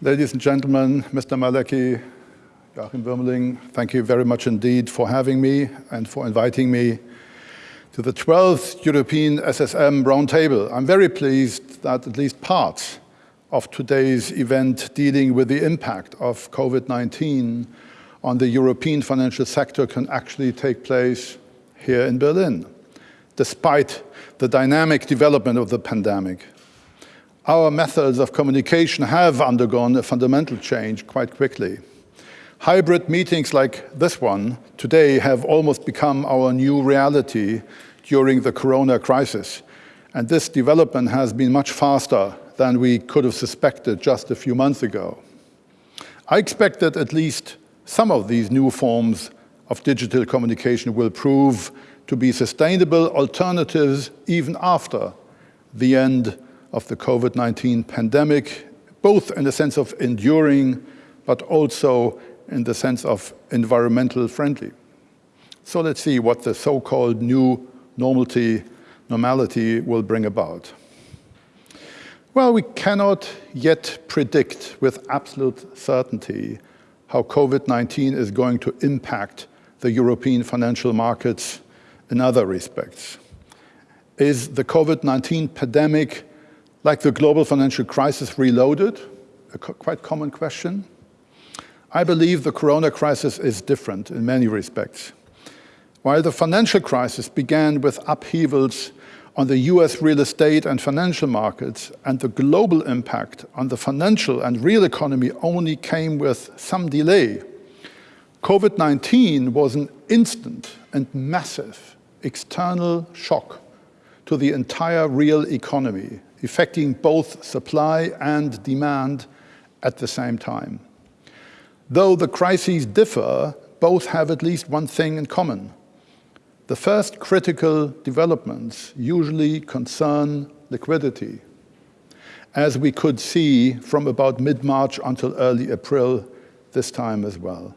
Ladies and gentlemen, Mr. Malecki, Joachim Wuermeling, thank you very much indeed for having me and for inviting me to the 12th European SSM Roundtable. I'm very pleased that at least parts of today's event dealing with the impact of COVID-19 on the European financial sector can actually take place here in Berlin, despite the dynamic development of the pandemic our methods of communication have undergone a fundamental change quite quickly. Hybrid meetings like this one today have almost become our new reality during the corona crisis. And this development has been much faster than we could have suspected just a few months ago. I expect that at least some of these new forms of digital communication will prove to be sustainable alternatives even after the end of the COVID-19 pandemic, both in the sense of enduring, but also in the sense of environmental friendly. So let's see what the so-called new normality, normality will bring about. Well, we cannot yet predict with absolute certainty how COVID-19 is going to impact the European financial markets in other respects. Is the COVID-19 pandemic like the global financial crisis reloaded? A quite common question. I believe the corona crisis is different in many respects. While the financial crisis began with upheavals on the US real estate and financial markets, and the global impact on the financial and real economy only came with some delay, COVID-19 was an instant and massive external shock to the entire real economy affecting both supply and demand at the same time. Though the crises differ, both have at least one thing in common. The first critical developments usually concern liquidity, as we could see from about mid-March until early April this time as well.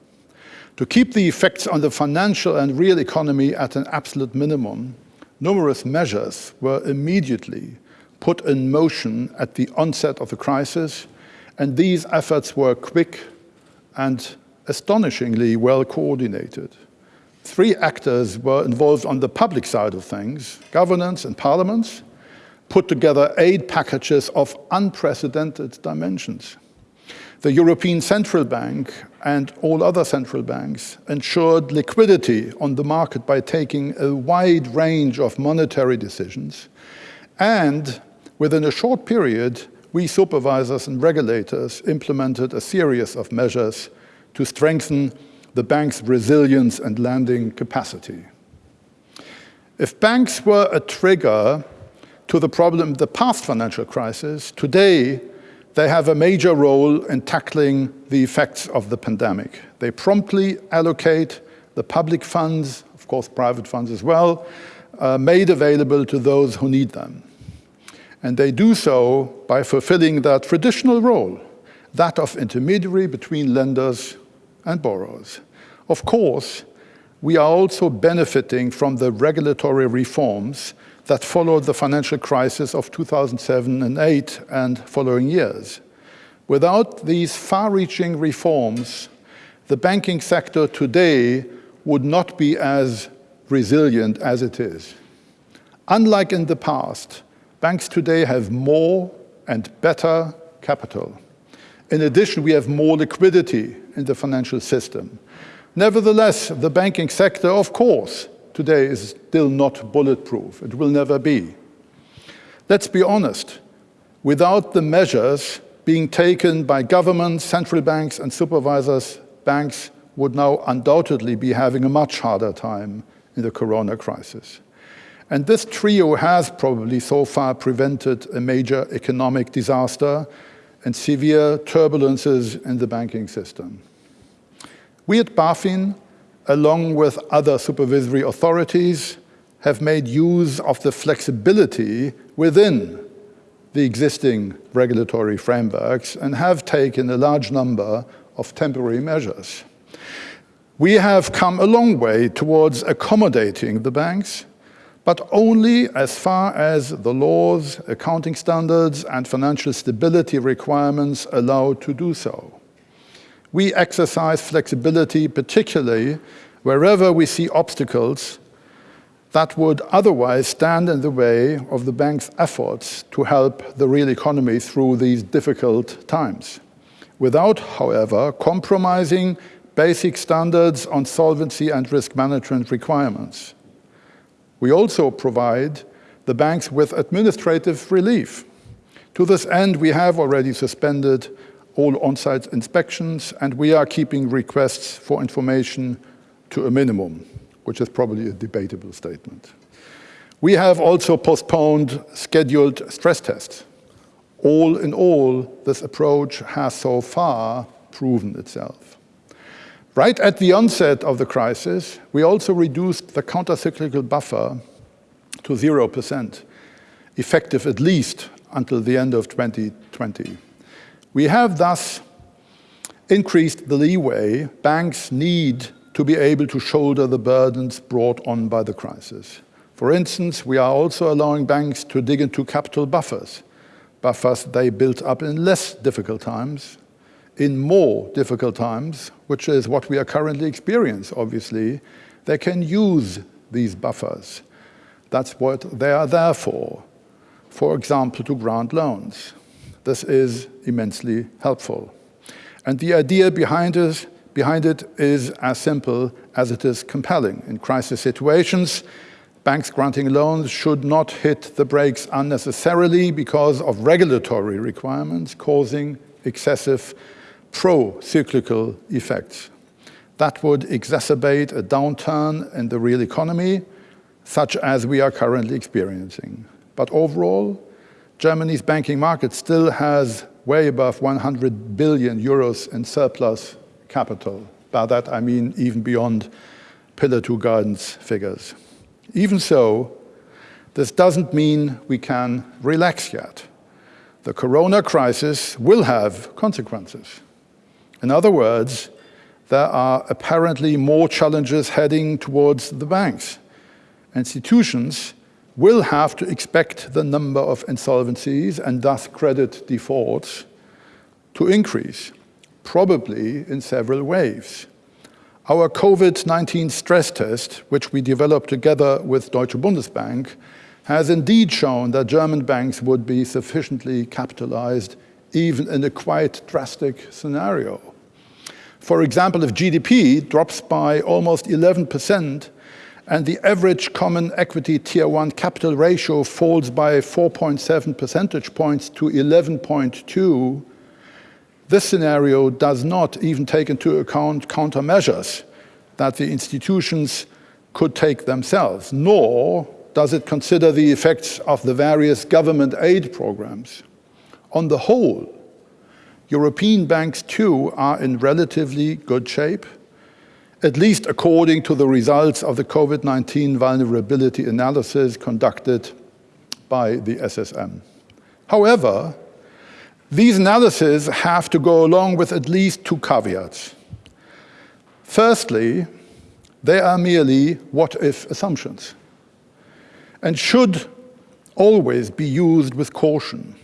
To keep the effects on the financial and real economy at an absolute minimum, numerous measures were immediately put in motion at the onset of the crisis, and these efforts were quick and astonishingly well coordinated. Three actors were involved on the public side of things, governments and parliaments, put together aid packages of unprecedented dimensions. The European Central Bank and all other central banks ensured liquidity on the market by taking a wide range of monetary decisions and Within a short period, we supervisors and regulators implemented a series of measures to strengthen the bank's resilience and lending capacity. If banks were a trigger to the problem of the past financial crisis, today they have a major role in tackling the effects of the pandemic. They promptly allocate the public funds, of course private funds as well, uh, made available to those who need them. And they do so by fulfilling that traditional role, that of intermediary between lenders and borrowers. Of course, we are also benefiting from the regulatory reforms that followed the financial crisis of 2007 and 8 and following years. Without these far-reaching reforms, the banking sector today would not be as resilient as it is. Unlike in the past, Banks today have more and better capital. In addition, we have more liquidity in the financial system. Nevertheless, the banking sector, of course, today is still not bulletproof. It will never be. Let's be honest. Without the measures being taken by governments, central banks and supervisors, banks would now undoubtedly be having a much harder time in the corona crisis. And this trio has probably so far prevented a major economic disaster and severe turbulences in the banking system. We at BaFin, along with other supervisory authorities, have made use of the flexibility within the existing regulatory frameworks and have taken a large number of temporary measures. We have come a long way towards accommodating the banks but only as far as the laws, accounting standards and financial stability requirements allow to do so. We exercise flexibility particularly wherever we see obstacles that would otherwise stand in the way of the bank's efforts to help the real economy through these difficult times, without, however, compromising basic standards on solvency and risk management requirements. We also provide the banks with administrative relief. To this end, we have already suspended all on-site inspections and we are keeping requests for information to a minimum which is probably a debatable statement. We have also postponed scheduled stress tests. All in all, this approach has so far proven itself. Right at the onset of the crisis, we also reduced the countercyclical buffer to 0%, effective at least until the end of 2020. We have thus increased the leeway banks need to be able to shoulder the burdens brought on by the crisis. For instance, we are also allowing banks to dig into capital buffers, buffers they built up in less difficult times, in more difficult times, which is what we are currently experiencing, obviously, they can use these buffers. That's what they are there for. For example, to grant loans. This is immensely helpful. And the idea behind it behind it is as simple as it is compelling. In crisis situations, banks granting loans should not hit the brakes unnecessarily because of regulatory requirements causing excessive pro-cyclical effects. That would exacerbate a downturn in the real economy, such as we are currently experiencing. But overall, Germany's banking market still has way above 100 billion euros in surplus capital. By that I mean even beyond Pillar 2 guidance figures. Even so, this doesn't mean we can relax yet. The corona crisis will have consequences. In other words, there are apparently more challenges heading towards the banks. Institutions will have to expect the number of insolvencies and thus credit defaults to increase probably in several waves. Our COVID-19 stress test, which we developed together with Deutsche Bundesbank, has indeed shown that German banks would be sufficiently capitalized even in a quite drastic scenario. For example, if GDP drops by almost 11% and the average common equity tier 1 capital ratio falls by 4.7 percentage points to 11.2, this scenario does not even take into account countermeasures that the institutions could take themselves, nor does it consider the effects of the various government aid programs. On the whole, European banks too are in relatively good shape, at least according to the results of the COVID-19 vulnerability analysis conducted by the SSM. However, these analyses have to go along with at least two caveats. Firstly, they are merely what-if assumptions and should always be used with caution.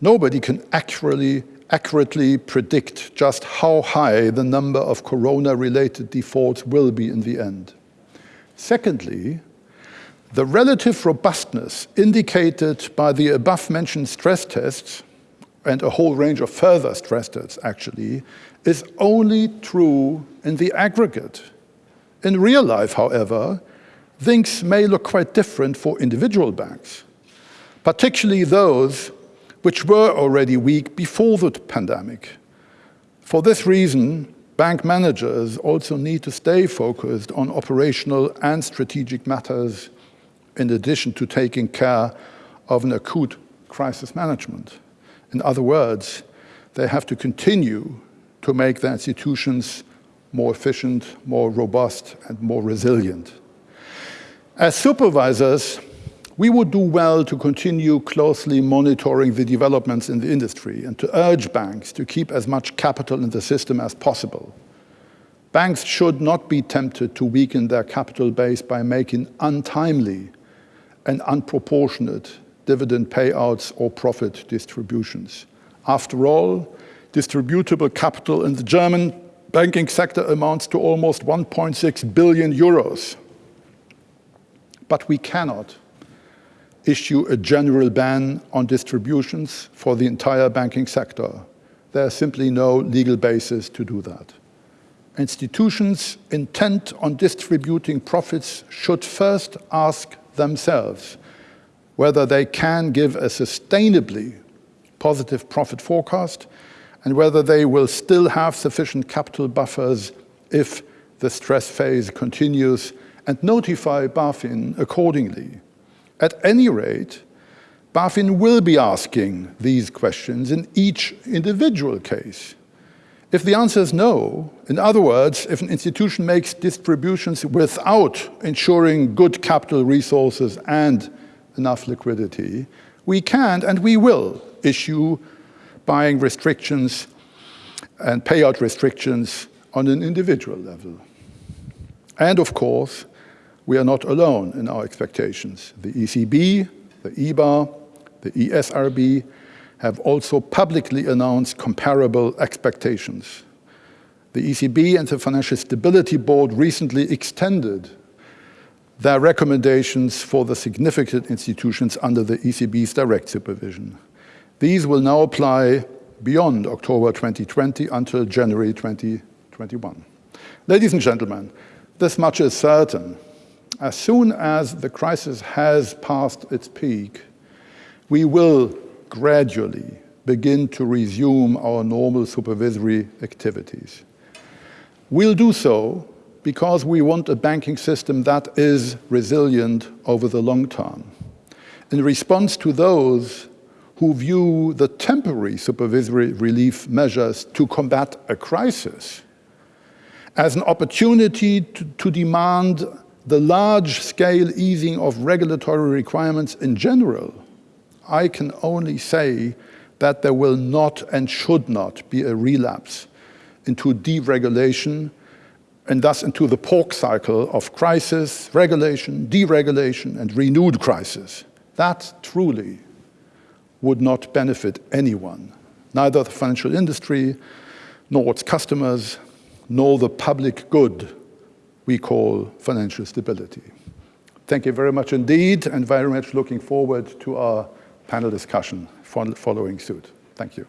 Nobody can accurately, accurately predict just how high the number of corona-related defaults will be in the end. Secondly, the relative robustness indicated by the above-mentioned stress tests and a whole range of further stress tests actually, is only true in the aggregate. In real life, however, things may look quite different for individual banks, particularly those which were already weak before the pandemic. For this reason, bank managers also need to stay focused on operational and strategic matters in addition to taking care of an acute crisis management. In other words, they have to continue to make their institutions more efficient, more robust, and more resilient. As supervisors, we would do well to continue closely monitoring the developments in the industry and to urge banks to keep as much capital in the system as possible. Banks should not be tempted to weaken their capital base by making untimely and unproportionate dividend payouts or profit distributions. After all, distributable capital in the German banking sector amounts to almost 1.6 billion euros. But we cannot issue a general ban on distributions for the entire banking sector. There's simply no legal basis to do that. Institutions intent on distributing profits should first ask themselves whether they can give a sustainably positive profit forecast and whether they will still have sufficient capital buffers if the stress phase continues and notify BaFin accordingly. At any rate, BaFin will be asking these questions in each individual case. If the answer is no, in other words, if an institution makes distributions without ensuring good capital resources and enough liquidity, we can and we will issue buying restrictions and payout restrictions on an individual level. And of course, we are not alone in our expectations. The ECB, the EBA, the ESRB have also publicly announced comparable expectations. The ECB and the Financial Stability Board recently extended their recommendations for the significant institutions under the ECB's direct supervision. These will now apply beyond October 2020 until January 2021. Ladies and gentlemen, this much is certain as soon as the crisis has passed its peak, we will gradually begin to resume our normal supervisory activities. We'll do so because we want a banking system that is resilient over the long term. In response to those who view the temporary supervisory relief measures to combat a crisis as an opportunity to, to demand the large-scale easing of regulatory requirements in general, I can only say that there will not and should not be a relapse into deregulation and thus into the pork cycle of crisis, regulation, deregulation, and renewed crisis. That truly would not benefit anyone, neither the financial industry, nor its customers, nor the public good we call financial stability. Thank you very much indeed, and very much looking forward to our panel discussion following suit. Thank you.